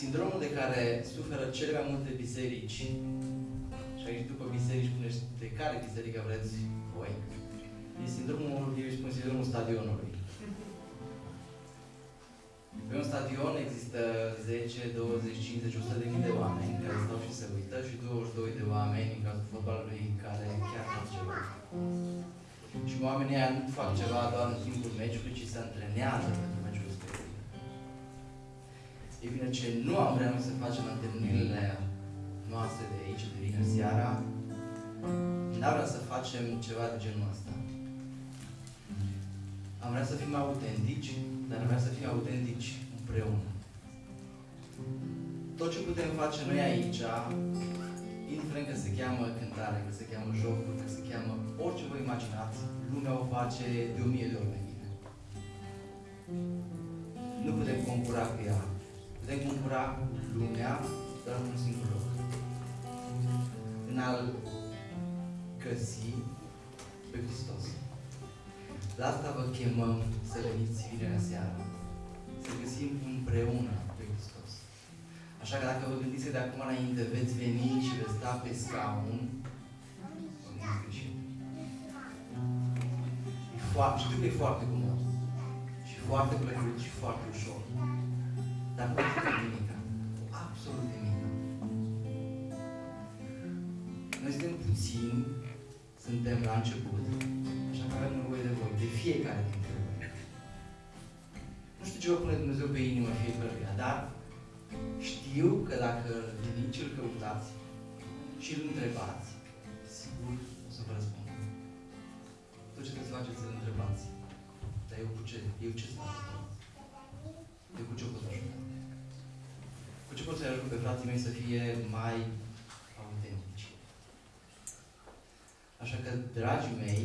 Sindromul de care suferă cele mai multe biserici, și aici după biserici spuneți de care biserică vreți voi, e sindromul, eu îi spun sindromul stadionului. Pe un stadion există 10, 20, 50, 100 de mii de oameni care stau și se uită și 22 de oameni în cazul fotbalului care chiar fac ceva. Și oamenii ăia nu fac ceva doar în timpul meciului, ci se antrenează pentru meciul respectiv. Ei bine, ce nu am vrea noi să facem în întâlnirile noastre de aici, de vineri seara, n-am vrea să facem ceva de genul ăsta. Am vrea să fim autentici, dar am vrea să fim autentici împreună. Tot ce putem face noi aici, indiferent că se cheamă cântare, că se cheamă jocuri, că se cheamă orice vă imaginați, lumea o face de o mie de ori mai bine. Nu putem concura cu ea. Putem concura cu lumea doar într-un singur loc. În a-L găsi pe Hristos. La asta vă chemăm să veniți vinerea seara. Să găsim împreună pe Hristos. Așa că dacă vă gândiți că de acum înainte veți veni și veți sta pe scaun, vă gândiți greșit. E foarte, știu că e foarte comod. Și foarte plăcut și foarte ușor. Dar nu este nimic. Absolut nimic. Noi suntem puțini, suntem la început, așa că avem nevoie de voi, de fiecare dintre voi. Nu știu ce vă pune Dumnezeu pe inimă fiecăruia, dar știu că dacă veniți și îl căutați și îl întrebați, sigur o să vă răspund. Tot ce trebuie să faceți să-l întrebați. Dar eu cu ce? Eu ce să fac? Eu cu ce pot ajuta? Cu ce pot să-i ajut pe frații mei să fie mai autentici? Așa că, dragii mei,